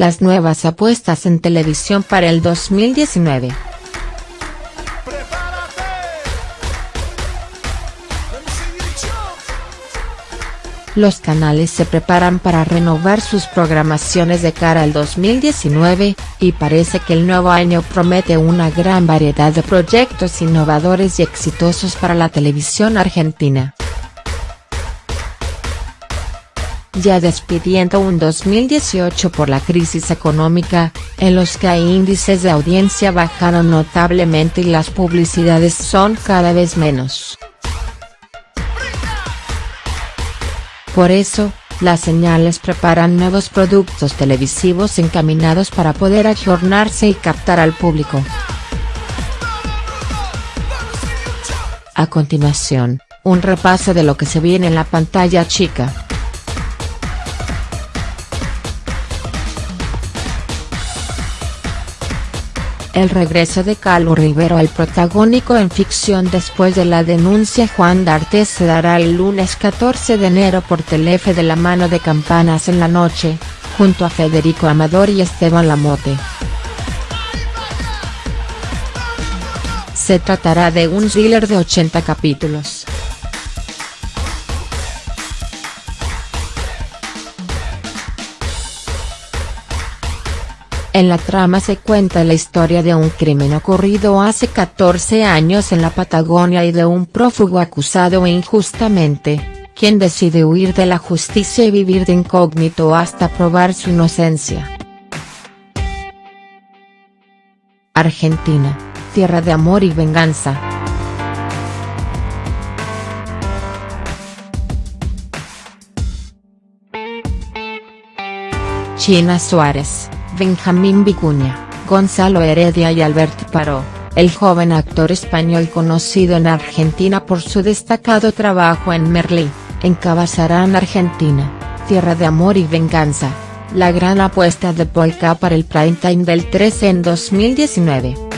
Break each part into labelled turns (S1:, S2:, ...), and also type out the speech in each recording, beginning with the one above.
S1: las nuevas apuestas en televisión para el 2019. Los canales se preparan para renovar sus programaciones de cara al 2019, y parece que el nuevo año promete una gran variedad de proyectos innovadores y exitosos para la televisión argentina. Ya despidiendo un 2018 por la crisis económica, en los que hay índices de audiencia bajaron notablemente y las publicidades son cada vez menos. Por eso, las señales preparan nuevos productos televisivos encaminados para poder ajornarse y captar al público. A continuación, un repaso de lo que se viene en la pantalla chica. El regreso de Carlos Rivero al protagónico en ficción después de la denuncia Juan D'Artes se dará el lunes 14 de enero por Telefe de la mano de Campanas en la noche, junto a Federico Amador y Esteban Lamote. Se tratará de un thriller de 80 capítulos. En la trama se cuenta la historia de un crimen ocurrido hace 14 años en la Patagonia y de un prófugo acusado injustamente, quien decide huir de la justicia y vivir de incógnito hasta probar su inocencia. Argentina, tierra de amor y venganza. China Suárez Benjamín Vicuña, Gonzalo Heredia y Albert Paró, el joven actor español conocido en Argentina por su destacado trabajo en Merlí, encabezarán Argentina, Tierra de Amor y Venganza, la gran apuesta de Polka para el prime time del 13 en 2019.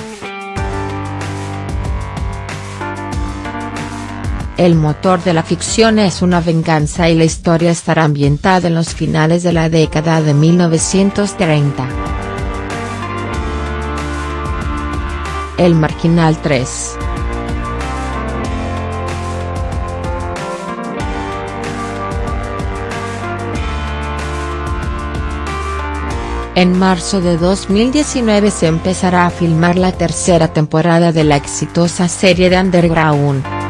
S1: El motor de la ficción es una venganza y la historia estará ambientada en los finales de la década de 1930. El Marginal 3 En marzo de 2019 se empezará a filmar la tercera temporada de la exitosa serie de Underground.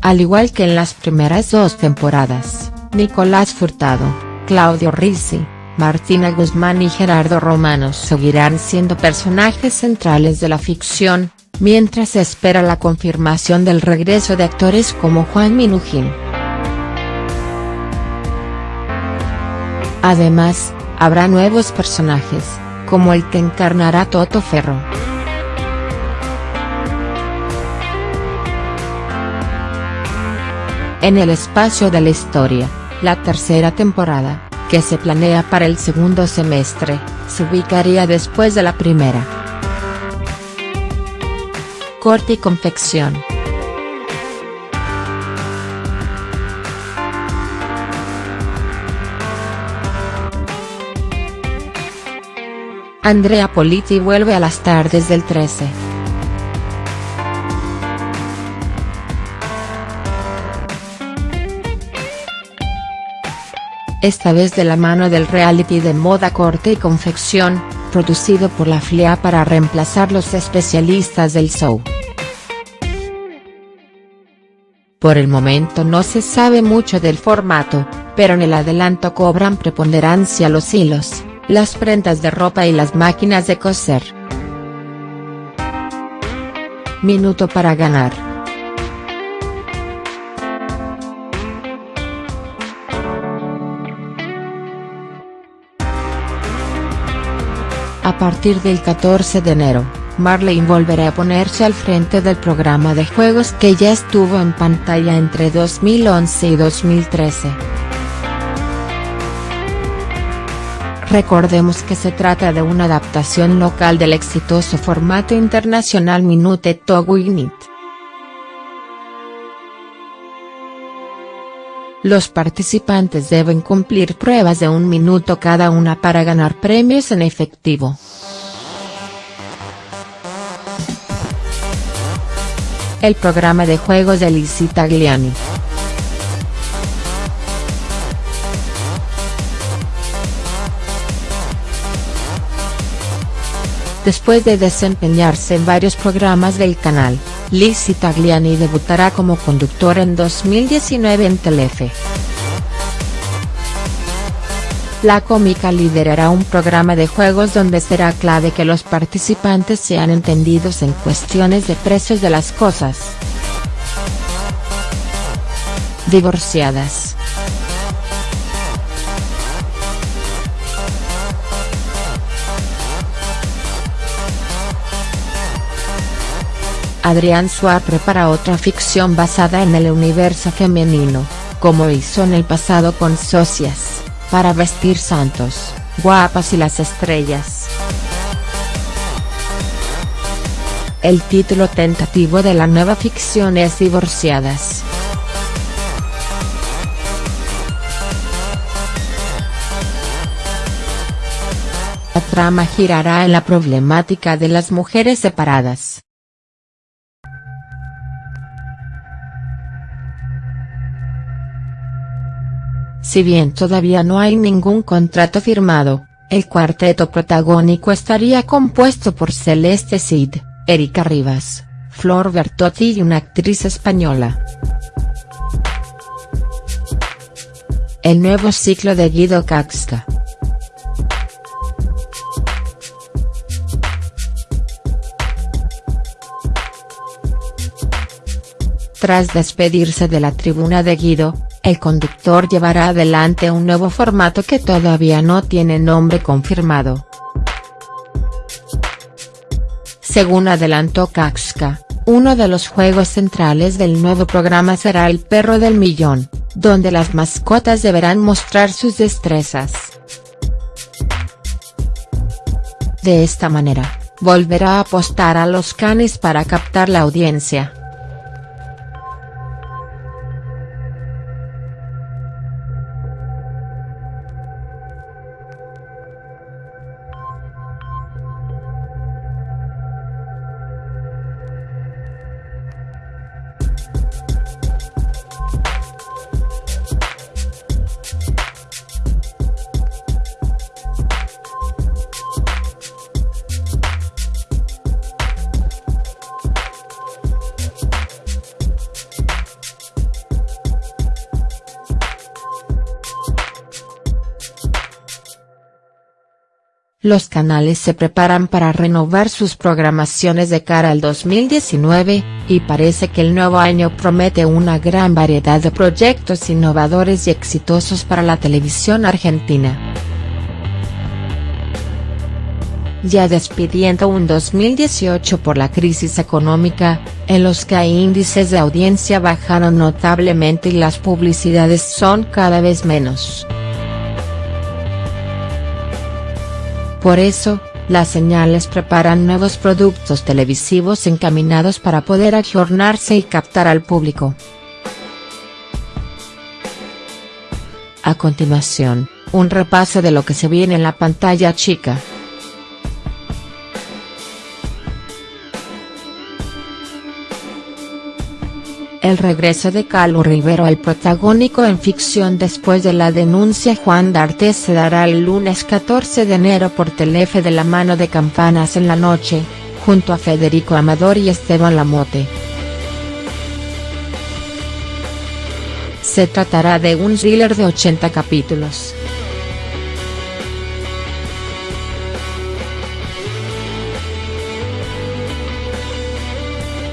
S1: Al igual que en las primeras dos temporadas, Nicolás Furtado, Claudio Rizzi, Martina Guzmán y Gerardo Romano seguirán siendo personajes centrales de la ficción, mientras se espera la confirmación del regreso de actores como Juan Minujín. Además, habrá nuevos personajes, como el que encarnará Toto Ferro. En el espacio de la historia, la tercera temporada, que se planea para el segundo semestre, se ubicaría después de la primera. Corte y confección. Andrea Politi vuelve a las tardes del 13. Esta vez de la mano del reality de moda corte y confección, producido por la FLIA para reemplazar los especialistas del show. Por el momento no se sabe mucho del formato, pero en el adelanto cobran preponderancia los hilos, las prendas de ropa y las máquinas de coser. Minuto para ganar. A partir del 14 de enero, Marlene volverá a ponerse al frente del programa de juegos que ya estuvo en pantalla entre 2011 y 2013. Recordemos que se trata de una adaptación local del exitoso formato internacional Minute to Win los participantes deben cumplir pruebas de un minuto cada una para ganar premios en efectivo. El programa de juegos de Lizzie Tagliani. Después de desempeñarse en varios programas del canal, Lizzie Tagliani debutará como conductora en 2019 en Telefe. La cómica liderará un programa de juegos donde será clave que los participantes sean entendidos en cuestiones de precios de las cosas. Divorciadas. Adrián Suárez prepara otra ficción basada en el universo femenino, como hizo en el pasado con Socias, para vestir santos, guapas y las estrellas. El título tentativo de la nueva ficción es Divorciadas. La trama girará en la problemática de las mujeres separadas. Si bien todavía no hay ningún contrato firmado, el cuarteto protagónico estaría compuesto por Celeste Cid, Erika Rivas, Flor Bertotti y una actriz española. El nuevo ciclo de Guido Caxca. Tras despedirse de la tribuna de Guido, el conductor llevará adelante un nuevo formato que todavía no tiene nombre confirmado. Según adelantó Kaxka, uno de los juegos centrales del nuevo programa será el perro del millón, donde las mascotas deberán mostrar sus destrezas. De esta manera, volverá a apostar a los canes para captar la audiencia. Los canales se preparan para renovar sus programaciones de cara al 2019, y parece que el nuevo año promete una gran variedad de proyectos innovadores y exitosos para la televisión argentina. Ya despidiendo un 2018 por la crisis económica, en los que índices de audiencia bajaron notablemente y las publicidades son cada vez menos. Por eso, las señales preparan nuevos productos televisivos encaminados para poder ajornarse y captar al público. A continuación, un repaso de lo que se viene en la pantalla chica. El regreso de Carlos Rivero al protagónico en ficción después de la denuncia Juan D'Artes se dará el lunes 14 de enero por Telefe de la mano de Campanas en la noche, junto a Federico Amador y Esteban Lamote. Se tratará de un thriller de 80 capítulos.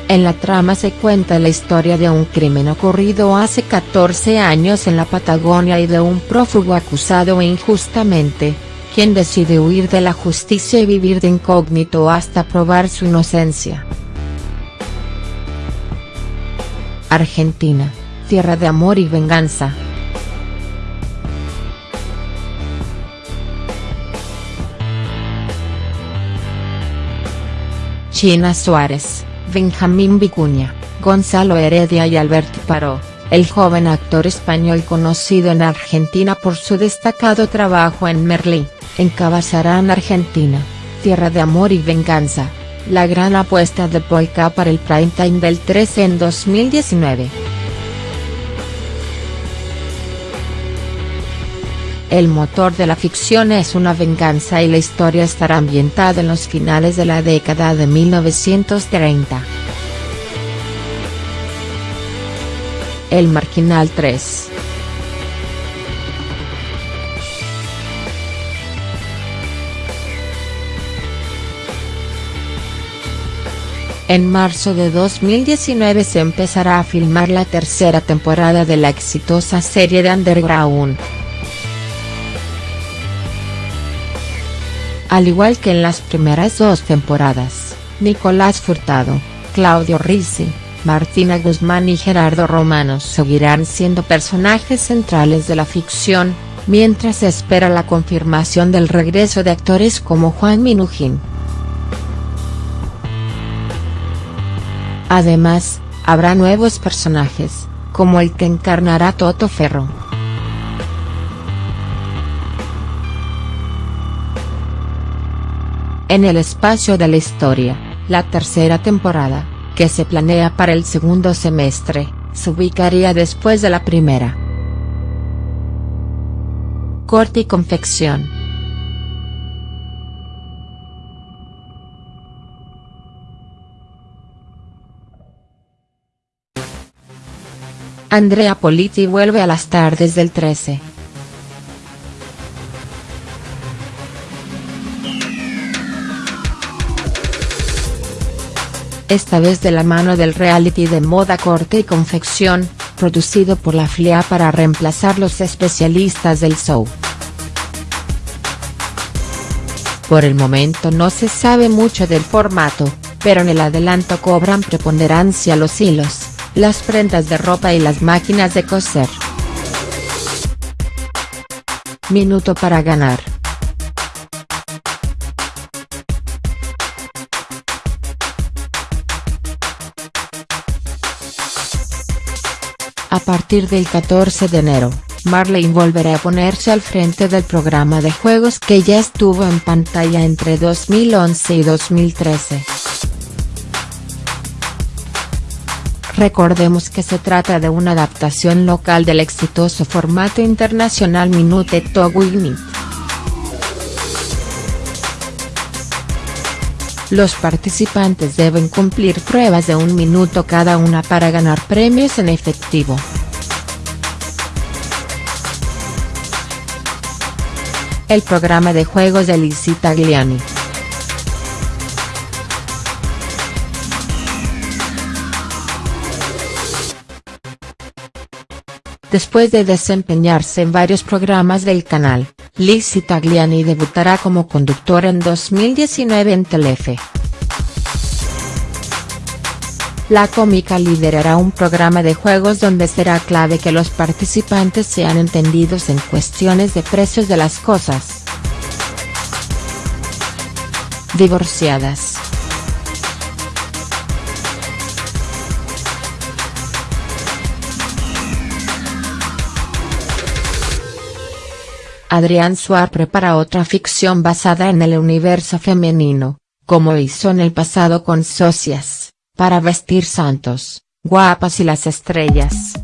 S1: En la trama se cuenta la historia de un crimen ocurrido hace 14 años en la Patagonia y de un prófugo acusado injustamente, quien decide huir de la justicia y vivir de incógnito hasta probar su inocencia. Argentina, tierra de amor y venganza. China Suárez Benjamín Vicuña, Gonzalo Heredia y Alberto Paró, el joven actor español conocido en Argentina por su destacado trabajo en Merlí, encabezará Argentina, Tierra de Amor y Venganza, la gran apuesta de Polka para el prime time del 13 en 2019. El motor de la ficción es una venganza y la historia estará ambientada en los finales de la década de 1930. El Marginal 3. En marzo de 2019 se empezará a filmar la tercera temporada de la exitosa serie de Underground. Al igual que en las primeras dos temporadas, Nicolás Furtado, Claudio Rizzi, Martina Guzmán y Gerardo Romano seguirán siendo personajes centrales de la ficción, mientras se espera la confirmación del regreso de actores como Juan Minujín. Además, habrá nuevos personajes, como el que encarnará Toto Ferro. En el espacio de la historia, la tercera temporada, que se planea para el segundo semestre, se ubicaría después de la primera. Corte y confección. Andrea Politi vuelve a las tardes del 13. Esta vez de la mano del reality de moda corte y confección, producido por la FLIA para reemplazar los especialistas del show. Por el momento no se sabe mucho del formato, pero en el adelanto cobran preponderancia los hilos, las prendas de ropa y las máquinas de coser. Minuto para ganar. A partir del 14 de enero, Marlene volverá a ponerse al frente del programa de juegos que ya estuvo en pantalla entre 2011 y 2013. Recordemos que se trata de una adaptación local del exitoso formato internacional Minute to Win Los participantes deben cumplir pruebas de un minuto cada una para ganar premios en efectivo. El programa de juegos de Lizzie Tagliani. Después de desempeñarse en varios programas del canal, Lizzie Tagliani debutará como conductora en 2019 en Telefe. La cómica liderará un programa de juegos donde será clave que los participantes sean entendidos en cuestiones de precios de las cosas. Divorciadas. Adrián Suar prepara otra ficción basada en el universo femenino, como hizo en el pasado con Socias, para vestir santos, guapas y las estrellas.